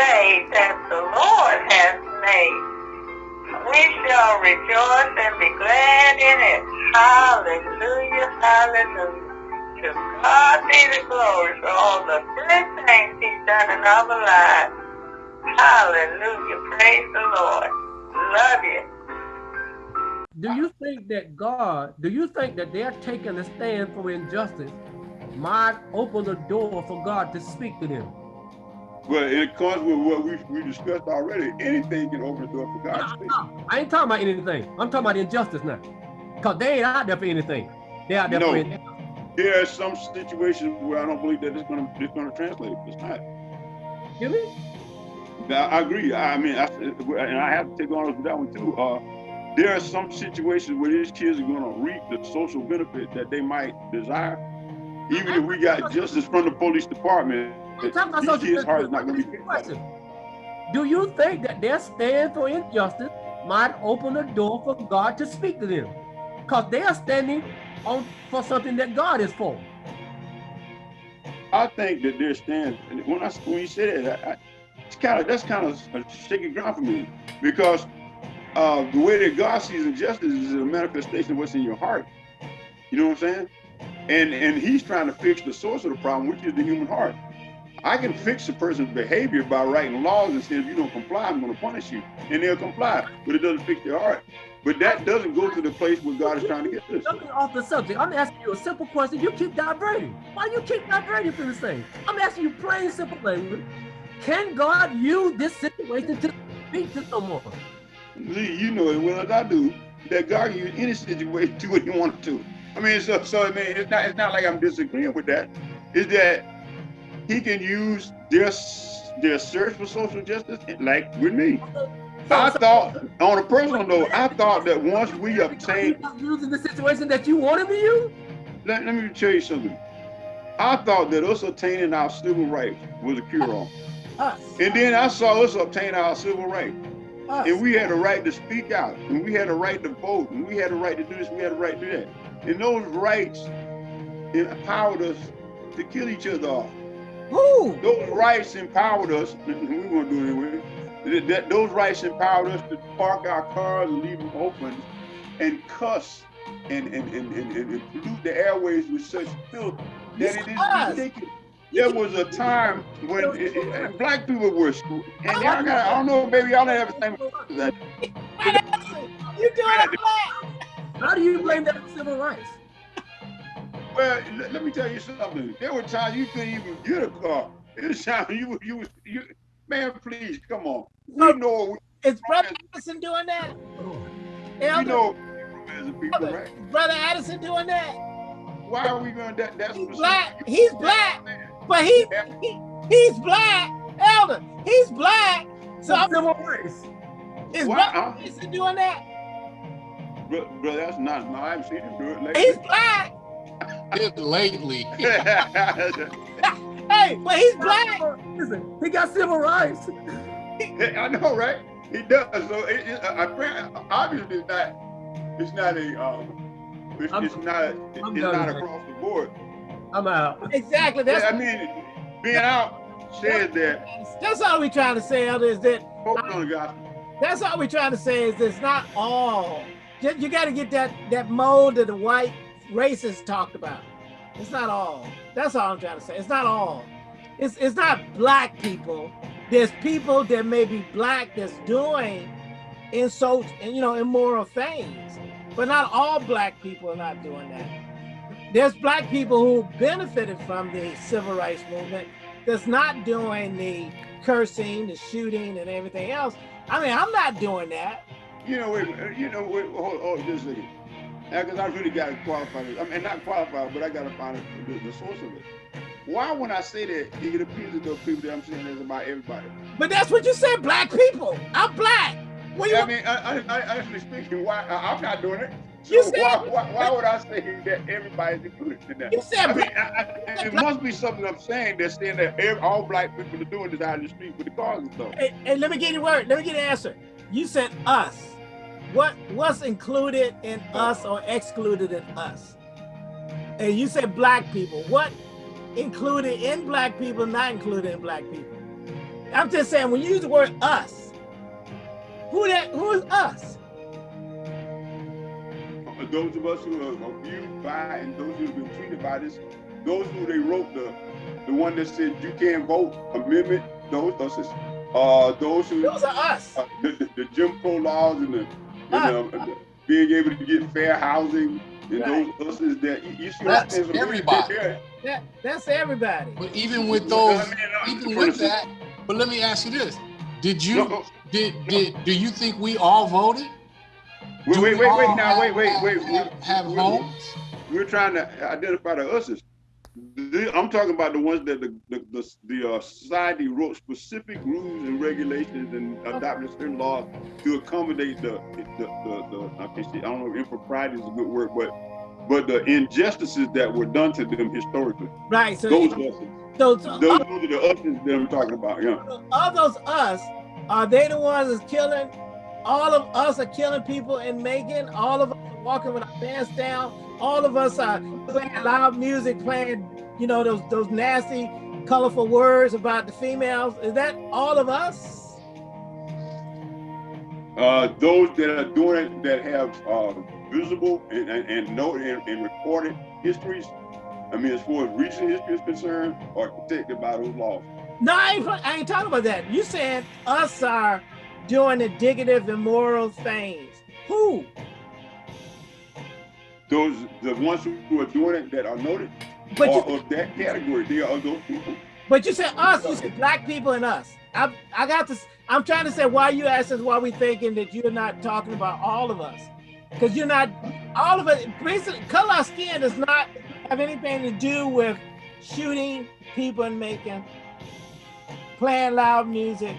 day that the Lord has made. We shall rejoice and be glad in it. Hallelujah, hallelujah. To God be the glory for all the good things he's done in our lives. Hallelujah, praise the Lord. Love you. Do you think that God, do you think that they're taking a stand for injustice might open the door for God to speak to them? Well, it comes with what we, we discussed already. Anything can open the door for God to speak. I ain't talking about anything. I'm talking about injustice now. Because they ain't out there for anything. They out there No. for injustice. There are some situations where I don't believe that it's gonna it's gonna translate. It's not. Now, I agree. I mean, I, and I have to take on with that one too. Uh, there are some situations where these kids are going to reap the social benefit that they might desire, even if we got justice from the police department. I'm talking about social kids' heart not going to be. Question. Do you think that their stand for injustice might open the door for God to speak to them? Because they are standing on for something that God is for. I think that their stand. and When I when you say that, I, I, it's kind of that's kind of a shaky ground for me because uh, the way that God sees injustice is a manifestation of what's in your heart. You know what I'm saying? And and He's trying to fix the source of the problem, which is the human heart. I can fix a person's behavior by writing laws and saying if you don't comply, I'm going to punish you, and they'll comply, but it doesn't fix their heart. But that doesn't go to the place where God is trying to get this. Jumping off the subject, I'm asking you a simple question. You keep diverting. Why do you keep diverting from the same? I'm asking you plain, simple language. Can God use this situation to speak to someone? Lee, you know as well as I do that God can use any situation to what He wanted to. I mean, so so I mean, it's not it's not like I'm disagreeing with that. It's that He can use their their search for social justice, like with me. I thought, on a personal note, I thought that once we obtain, He's using the situation that you want to use? let, let me tell you something. I thought that us obtaining our civil rights was a cure-all. Us. And then I saw us obtain our civil rights. Us. And we had a right to speak out, and we had a right to vote, and we had a right to do this, we had a right to do that. And those rights empowered us to kill each other off. Who? Those rights empowered us, and we won't do it anyway. That, that- those rights empowered us to park our cars and leave them open and cuss and, and, and, and, and, and pollute the airways with such filth that it is ridiculous. There was a time when it, it- black people were screwed. And y'all got, I don't know, maybe y'all didn't have the same that. You doing it black? How do you blame that on civil rights? Well, let, let me tell you something. There were times you couldn't even get a car. There was times you you was you man, please come on. We oh, know Is Brother Addison doing that? we Elder, know people, Brother, right? Brother Addison doing that? Why are we going that that's He's black. He's black. But he, he he's black. Elder, he's black. So I'm, civil rights. is Why, Brother huh? Addison doing that? Bro, bro, that's not no, I haven't seen him do it He's black. Just lately. Hey, but he's black. Listen, he got civil rights. I know, right? He does. So it, it, uh, apparently, obviously, it's not. It's not a. Um, it's, I'm- it's not. I'm It's not across the board. I'm out. Exactly. That's Yeah, I mean, being out says that. that's all we're trying to say, Elder, is that Focus on the gospel. that's all we're trying to say is it's not all. You, you got to get that that mold that the white racists talked about. It's not all. That's all I'm trying to say. It's not all. It's it's not black people. There's people that may be black that's doing insults and you know immoral things, but not all black people are not doing that. There's black people who benefited from the civil rights movement that's not doing the cursing, the shooting, and everything else. I mean, I'm not doing that. You know, wait, you know, wait, hold, hold just a second. Because I really got to qualify this. I mean, not qualify, but I got to find the, the source of it. Why, when I say that, it appears to those people that I'm saying is about everybody. But that's what you said, black people. I'm black. What I mean, I, I, I, honestly speaking, why I, I'm not doing it. So You said- why, why, why would I say that everybody's included in that? You said I mean. I, I, it must be something I'm saying that's saying that every, all black people are doing this out in the street with the cars and stuff. Hey, hey, let me get the word. Let me get an answer. You said us. What what's included in us or excluded in us? And you said black people. What included in black people, not included in black people? I'm just saying when you use the word us, who that who is us? Those of us who are abused by and those who have been treated by this, those who they wrote the the one that said you can't vote amendment, those those uh those who Those are us. uh, the, the, the Jim Crow laws and the, and, the being able to get fair housing and Right. those us is that you, you see what I'm That's saying? So they- everybody. That, that's everybody. But even with I those, mean, uh, even with that, but let me ask you this: Did you no, did did do you think we all voted? Wait, Do wait, wait, wait, now, wait, have- wait, wait. Have, have we- homes? We're trying to identify the us's. The- I'm talking about the ones that the, the, the, the uh, society wrote specific rules and regulations and adopted certain laws to accommodate the, the, the, the I can't say, I don't know if impropriety is a good word, but, but the injustices that were done to them historically. Right. So Those us's. those, so Those, those are the us's that I'm talking about, yeah. of those us, are they the ones that's killing? All of us are killing people in Macon. All of us are walking with our pants down. All of us are playing loud music, playing, you know, those those nasty, colorful words about the females. Is that all of us? Uh, those that are doing it that have uh, visible and, and, and noted and, and recorded histories, I mean, as far as recent history is concerned, are protected by those laws. No, I ain't, I ain't talking about that. You said us are doing the indicative, immoral things. Who? Those, the ones who are doing it that are noted But are you, of that category. They are those people. but you said us. You said black people and us. I, I got this. I'm trying to say why you asked us why we thinking that you're not talking about all of us, because you're not all of us Basically, color of skin does not have anything to do with shooting people and making, playing loud music,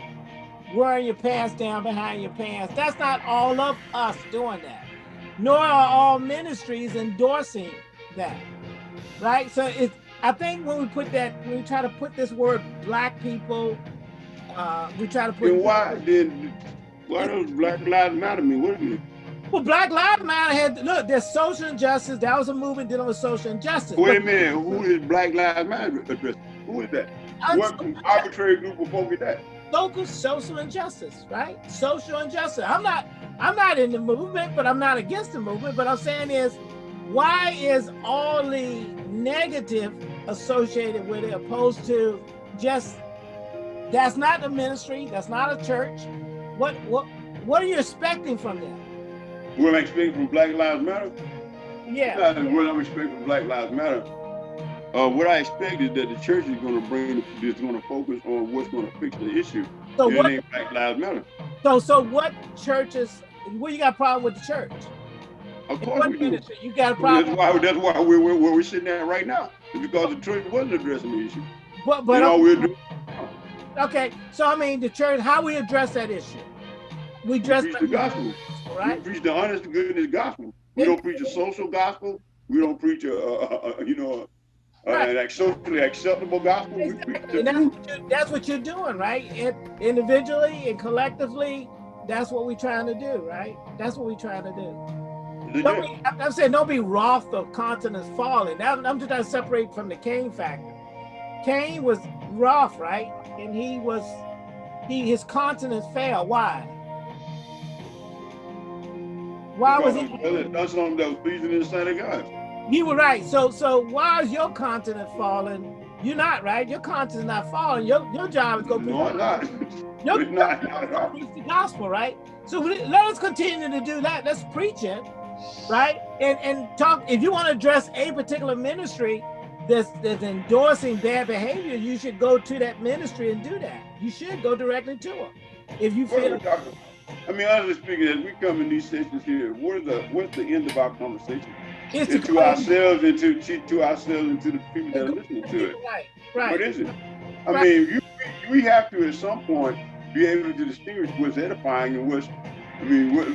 wearing your pants down behind your pants. That's not all of us doing that. Nor are all ministries endorsing that. Right? So it's I think when we put that, when we try to put this word black people, uh, we try to put Then why then why does Black Lives Matter mean? What it? well, Black Lives Matter had look, there's social injustice. That was a movement dealing with social injustice. Wait a minute, who is Black Lives Matter addressing? Who is that? What arbitrary group of folk is that? Local social injustice, right? Social injustice. I'm not I'm not in the movement, but I'm not against the movement. But I'm saying is why is all the negative associated with it opposed to just that's not a ministry, that's not a church. What what what are you expecting from them? What I'm expecting from Black Lives Matter? Yeah. Not what I'm expecting from Black Lives Matter. Uh, what I expect is that the church is going to bring, is going to focus on what's going to fix the issue. So It what ain't Black Lives Matter. so so what churches what you got a problem with the church? Of course we do. You got a problem. That's why, that's why we're, we're, we're sitting at right now. Because the church wasn't addressing the issue. But but you know, we're doing, okay, so I mean the church, how we address that issue? We address preach the gospel. right? We preach the honest to goodness gospel. We don't preach a social gospel. We don't preach a, a, a, you know, Right. an socially acceptable gospel. Exactly. And that's what, you, that's what you're doing, right? It, individually and collectively, that's what we're trying to do, right? That's what we're trying to do. Don't be, I'm I'm saying don't be wroth of continents falling. That, I'm just trying to separate from the Cain factor. Cain was wroth, right? And he was, he his continents fell. Why? Why was he? Because That's something that was pleasing in the sight of God. You were right. So so why is your continent falling? You're not right. Your continent's not falling. Your your job is going go No, I'm not. Your, not, not at all. preach the gospel, right? So let us continue to do that. Let's preach it, right? And and talk. If you want to address a particular ministry that's that's endorsing bad behavior, you should go to that ministry and do that. You should go directly to them. If you What are we feel? I mean, honestly speaking, as we come in these sessions here, what is the what's the end of our conversation? It's to ourselves and to, to to ourselves and to the people that are listening to it. right, What right. is it? I Right. mean, you, we have to at some point be able to distinguish what's edifying and what's, I mean, what,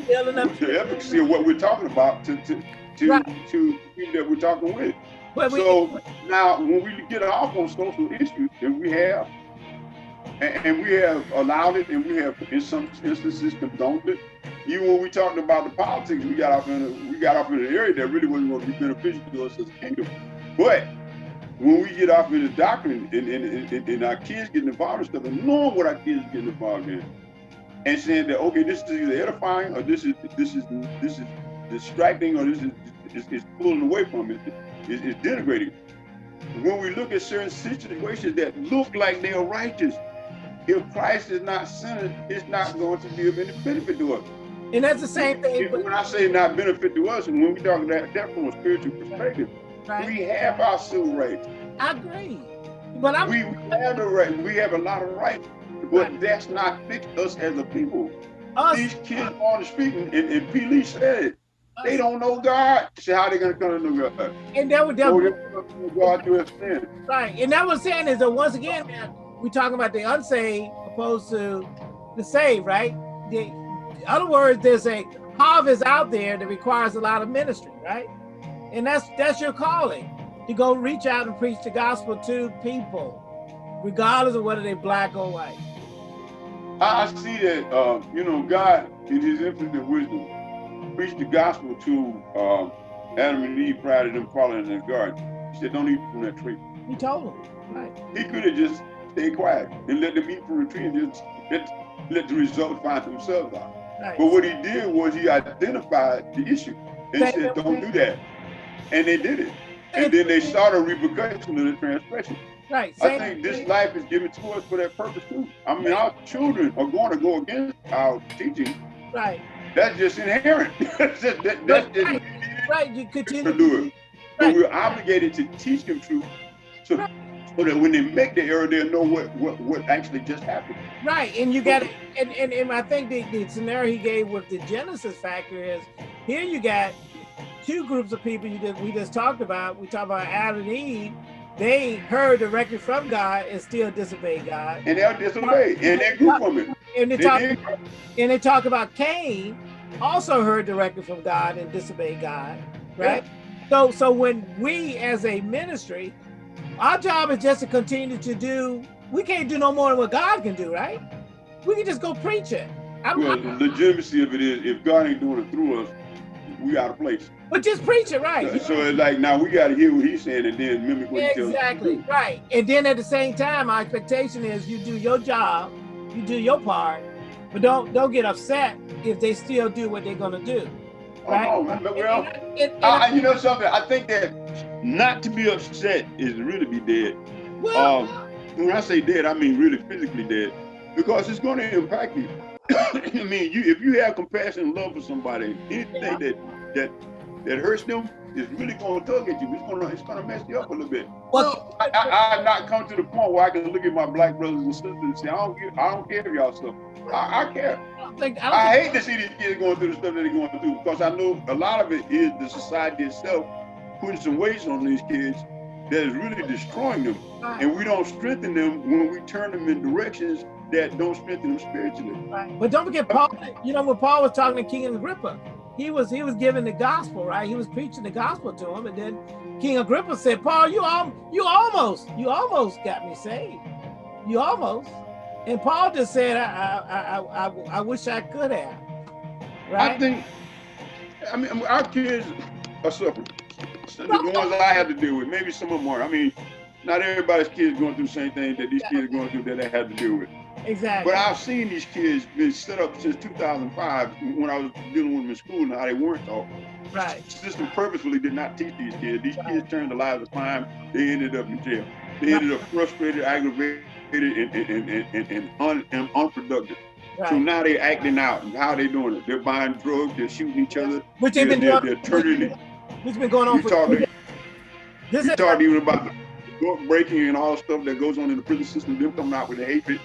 what's the efficacy of what we're talking about to to to, Right. to people that we're talking with. But we, So now, when we get off on social issues, and we have, and, and we have allowed it, and we have in some instances condoned it. Even when we talked about the politics, we got off in a, we got off in an area that really wasn't going to be beneficial to us as a kingdom. But when we get off in the doctrine and, and, and, and our kids getting involved in stuff and knowing what our kids getting involved in and saying that okay this is either edifying or this is this is this is distracting or this is is, is pulling away from it is, is denigrating when we look at certain situations that look like they are righteous if christ is not centered it's not going to be of any benefit to us And that's the same thing. when i say not benefit to us and when we talk about that from a spiritual perspective Right? we have our civil rights I agree. But I'm we, we have the right. We have a lot of rights, but Right. that's not fit us as a people. us. These kids on the street, and, and P. Lee said it. They don't know God. So how they gonna come to know God? And that would that, So they're gonna know God through His sin. right. And that was saying is that once again, man, we talking about the unsaved opposed to the saved, right? The, in other words, there's a harvest out there that requires a lot of ministry, right? And that's that's your calling to go reach out and preach the gospel to people, regardless of whether they're black or white. I, see that. Uh, you know, God in His infinite wisdom preached the gospel to um, Adam and Eve prior to them falling in the garden. He said, "Don't eat from that tree." He told them, right? He could have just stayed quiet and let them eat from the tree and just let, let the result find themselves out. Right. But what he did was he identified the issue and said, don't do that. And they did it. And then they saw the repercussion of the transgression. right. I think this life is given to us for that purpose too. I mean, our children are going to go against our teaching. Right. That's just inherent. that's just, that, that's just Right. Right. You continue to do it. But we're obligated to teach them truth so that when they make the error, they'll know what, what, what actually just happened. Right, and you got and, and and I think the, the scenario he gave with the Genesis factor is here you got two groups of people you just we just talked about. We talked about Adam and Eve. They heard directly from God and still disobeyed God. And they'll disobey. And they grew from it. And they They talk did. and they talk about Cain also heard directly from God and disobeyed God. Right? So so when we as a ministry, our job is just to continue to do we can't do no more than what God can do, right? We can just go preach it. I'm, Well, the legitimacy of it is if God ain't doing it through us, we out of place. but just preach it, right? So it's like now we got to hear what he's saying and then mimic what he tells Exactly, right. And then at the same time, our expectation is you do your job, you do your part, but don't don't get upset if they still do what they're gonna do. Right. Oh, man, well, And- and- and- I, I- you know something? I think that not to be upset is to really be dead. well, Um, when I say dead, I mean really physically dead, because it's going to impact you. I mean, you if you have compassion and love for somebody, anything Yeah. that that that hurts them is really going to tug at you. It's going to it's going to mess you up a little bit. well, I, I, I've not come to the point where I can look at my black brothers and sisters and say, I don't give, I don't care if y'all suffer. I, I care. I think I don't I think- hate to see these kids going through the stuff that they're going through because I know a lot of it is the society itself putting some weights on these kids that is really destroying them. And we don't strengthen them when we turn them in directions that don't strengthen them spiritually. Right. But don't forget Paul, you know, when Paul was talking to King Agrippa, he was he was giving the gospel, right? He was preaching the gospel to him, and then King Agrippa said, Paul, you al- you almost, you almost got me saved. You almost. And Paul just said, I I I, I, I wish I could have. Right? I think, I mean, our kids are suffering. The ones I had to deal with, maybe some of them are. I mean, not everybody's kids going through the same thing that these kids are going through that they have to deal with. exactly. But I've seen these kids been set up since 2005 when I was dealing with them in school and how they weren't taught. right. The system purposefully did not teach these kids. These kids turned their lives of crime. They ended up in jail. They ended up frustrated, aggravated, and, and, and, and, and, un, and unproductive. So now they're acting out. And how they doing it? They're buying drugs. They're shooting each other. Which they've been they're, doing. they're turning it. Which been going on You for talk, this you is talk even about the breaking and all the stuff that goes on in the prison system. Them coming out with the hatred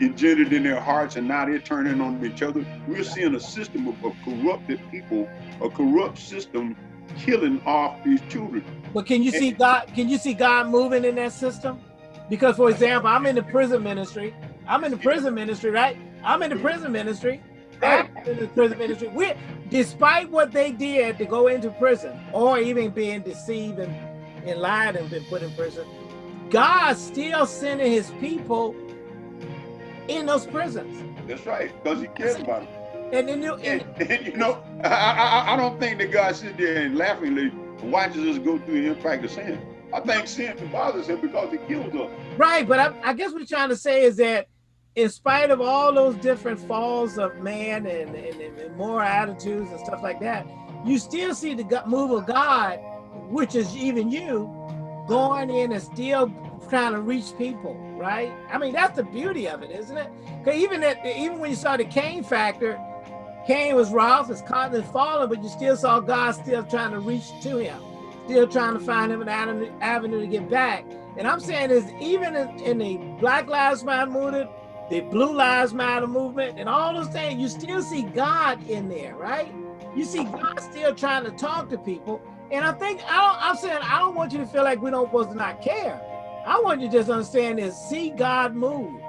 engendered in their hearts, and now they're turning on each other. We're seeing a system of, of corrupted people, a corrupt system killing off these children. But can you see God? Can you see God moving in that system? Because, for example, I'm in the prison ministry. I'm in the prison ministry, right? I'm in the prison ministry. I'm in the prison ministry. We, despite what they did to go into prison, or even being deceived and, and lied and been put in prison, God still sending His people in those prisons. That's right, because he cares about them. And then you, And, and, you know, I, I, I- don't think that God sits there and laughingly watches us go through the impact of sin. I think sin bothers him because it kills us. Right, but I, I guess what you're trying to say is that in spite of all those different falls of man and, and, and moral attitudes and stuff like that, you still see the move of God, which is even you, going in and still trying to reach people, right? I mean, that's the beauty of it, isn't it? Because even even when you saw the Cain factor, Cain was wroth, his countenance fallen, but you still saw God still trying to reach to him, still trying to find him an avenue to get back. And I'm saying is even in, in the Black Lives Matter movement, the Blue Lives Matter movement, and all those things, you still see God in there, right? You see God still trying to talk to people. And I think I don't, I'm saying I don't want you to feel like we don't supposed to not care. I want you to just understand is see God move.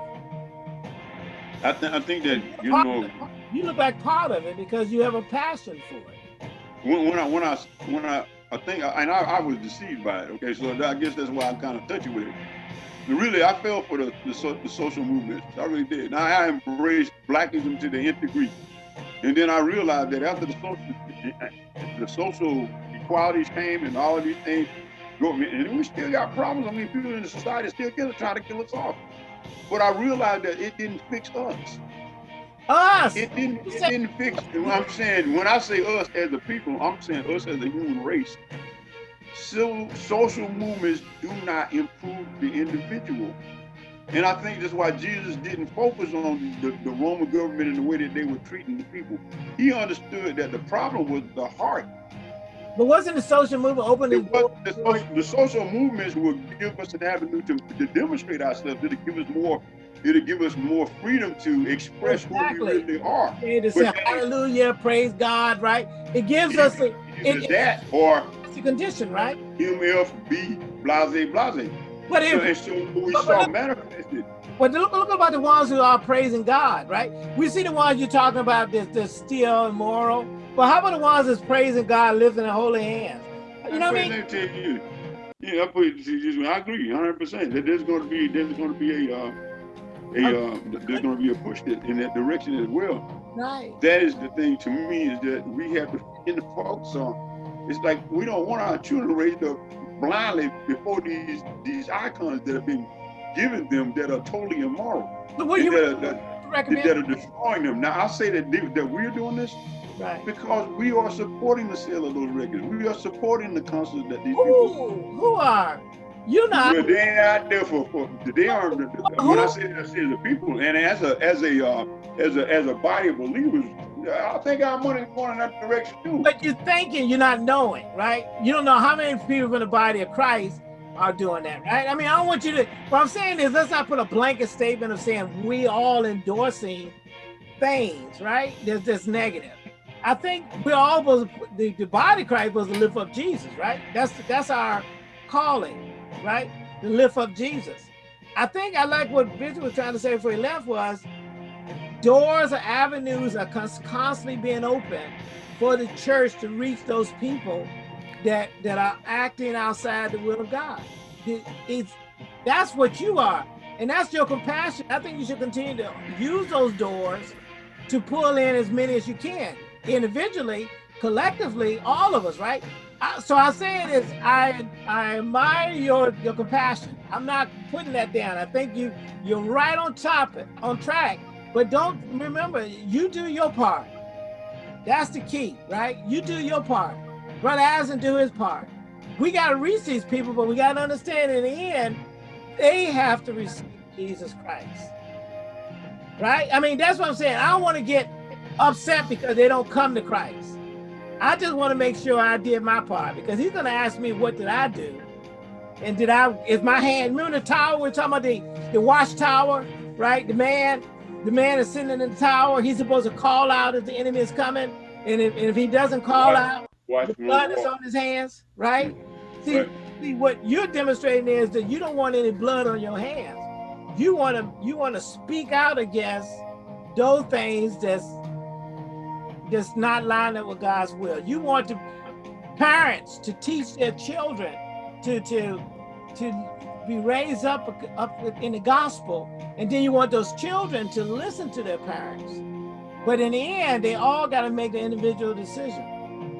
I, th I think that you part know you look like part of it because you have a passion for it. When, when I when I when I I think and I, I was deceived by it. Okay, so I guess that's why I'm kind of touchy with it. But really, I fell for the the, the social movement. I really did. Now I embraced blackism to the nth degree, and then I realized that after the social the social equalities came and all of these things and we still got problems. I mean, people in the society still trying to kill us off. But I realized that it didn't fix us. Us. It didn't. It didn't fix. I'm saying when I say us as a people, I'm saying us as a human race. So, social movements do not improve the individual. And I think that's why Jesus didn't focus on the, the Roman government and the way that they were treating the people. He understood that the problem was the heart but wasn't the social movement opening the, the, the, social movements would give us an avenue to, to demonstrate ourselves. It'll give us more. It'll give us more freedom to express exactly. who we really are. And to say hallelujah, praise God, right? It gives it, us a, it, that or it's a condition, right? MFB, blase, blase. But if so, so we but, saw but, manifested. But look, look about the ones who are praising God, right? We see the ones you're talking about that's, that's still immoral but how about the ones that's praising God, lifting their holy hands? You know what I mean? You. Yeah, I put I agree 100 percent that there's going to be there's going to be a uh, a uh, there's going to be a push in that direction as well. Right. That is the thing to me is that we have to in the focus on. It's like we don't want our children raised up blindly before these these icons that have been given them that are totally immoral. But what you that, that, that, are destroying them. Now I say that that we're doing this Right. Because we are supporting the sale of those records. We are supporting the concerts that these Ooh, people. Who are? You not. Well, they ain't out there for, for they aren't. When I say I say the people, and as a as a uh, as a as a body of believers, I think our money is going in that direction too. But you're thinking, you're not knowing, right? You don't know how many people in the body of Christ are doing that, right? I mean, I don't want you to. What I'm saying is, let's not put a blanket statement of saying we all endorsing things, right? There's this negative. I think we're all supposed the, the body of Christ was to lift up Jesus, right? That's that's our calling, right? To lift up Jesus. I think I like what Bishop was trying to say before he left was doors or avenues are constantly being open for the church to reach those people that that are acting outside the will of God. It, it's that's what you are, and that's your compassion. I think you should continue to use those doors to pull in as many as you can individually, collectively, all of us, right? so I say it is I I admire your your compassion. I'm not putting that down. I think you you're right on top on track. But don't remember, you do your part. That's the key, right? You do your part. Brother Addison do his part. We got to reach these people, but we got to understand in the end, they have to receive Jesus Christ. Right? I mean, that's what I'm saying. I don't want to get upset because they don't come to Christ. I just want to make sure I did my part because he's going to ask me, what did I do? And did I, is my hand, remember the tower, we're talking about the, the watchtower, right? The man, the man is sitting in the tower. He's supposed to call out if the enemy is coming. And if, and if he doesn't call watch, out, watch the blood is on his hands, right? See, right. see, what you're demonstrating is that you don't want any blood on your hands. You want to, you want to speak out against those things that's that's not lined up with God's will. You want to parents to teach their children to to to be raised up up in the gospel, and then you want those children to listen to their parents. But in the end, they all got to make the individual decision.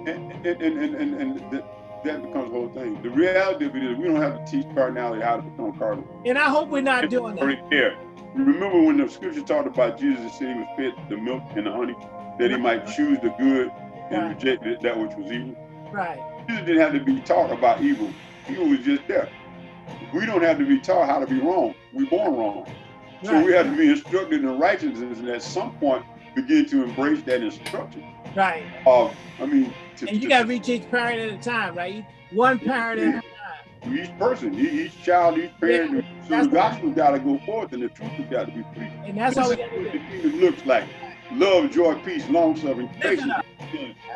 And and and and, and the, that becomes the whole thing. The reality of it is we don't have to teach cardinality how to become cardinal. And I hope we're not It's doing that. there. Remember when the scripture talked about Jesus said he was fed the milk and the honey, that he might choose the good and Right. reject that which was evil. Right. Jesus didn't have to be taught about evil. Evil was just there. We don't have to be taught how to be wrong. We're born wrong. So Right. we have to be instructed in righteousness and at some point begin to embrace that instruction Right. of, I mean, to, And you got to reach each parent at a time, right? One parent at a time. each person, each child, each parent. so that's the gospel got to go forth and the truth has got to be preached. And that's this all we got to do. the kingdom looks like. Love, joy, peace, long suffering, patience,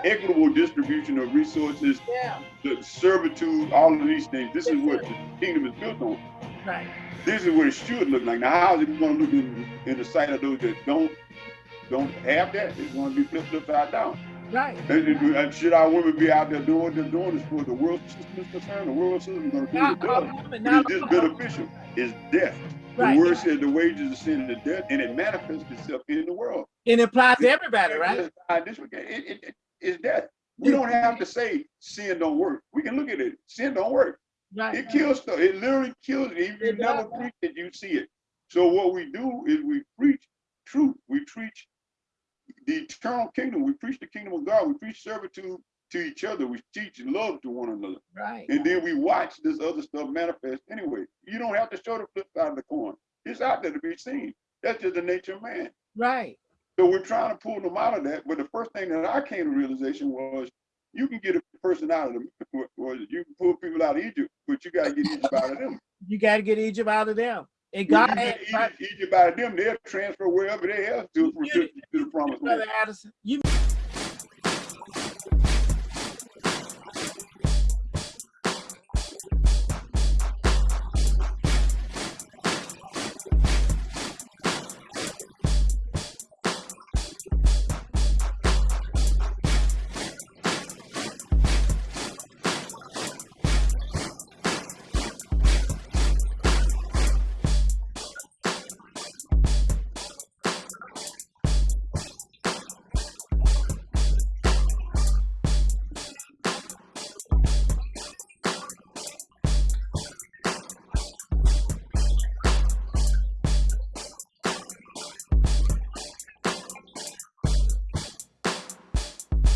equitable distribution of resources, Yeah. the servitude, all of these things. This is what the kingdom is built on. Right. This is what it should look like. Now, how is it going to look in, in the sight of those that don't don't have that? It's going to be flipped upside down. Right. And, should our women be out there doing what they're doing as far as the world system is concerned? The world system is going to do Not it all does. women, But not it's all just beneficial. It's death. Right. The word says the wages of sin is death, and it manifests itself in the world. And it applies to everybody, right? It's this. It, it, it- it's death. We don't have to say sin don't work. We can look at it. Sin don't work. Right. It kills stuff. It literally kills it. If you never preach it, you see it. So what we do is we preach truth. We preach the eternal kingdom. We preach the kingdom of God. We preach servitude to each other. We teach love to one another. Right. And then we watch this other stuff manifest anyway. You don't have to show the flip side of the coin. It's out there to be seen. That's just the nature of man. Right. So we're trying to pull them out of that. But the first thing that I came to realization was you can get a person out of them. Was you can pull people out of Egypt, but you got to get Egypt out of them. You got to get Egypt out of them. And God you had, Egypt, Egypt out of them, they'll transfer wherever they have to, to, to the promised Brother land. Addison, you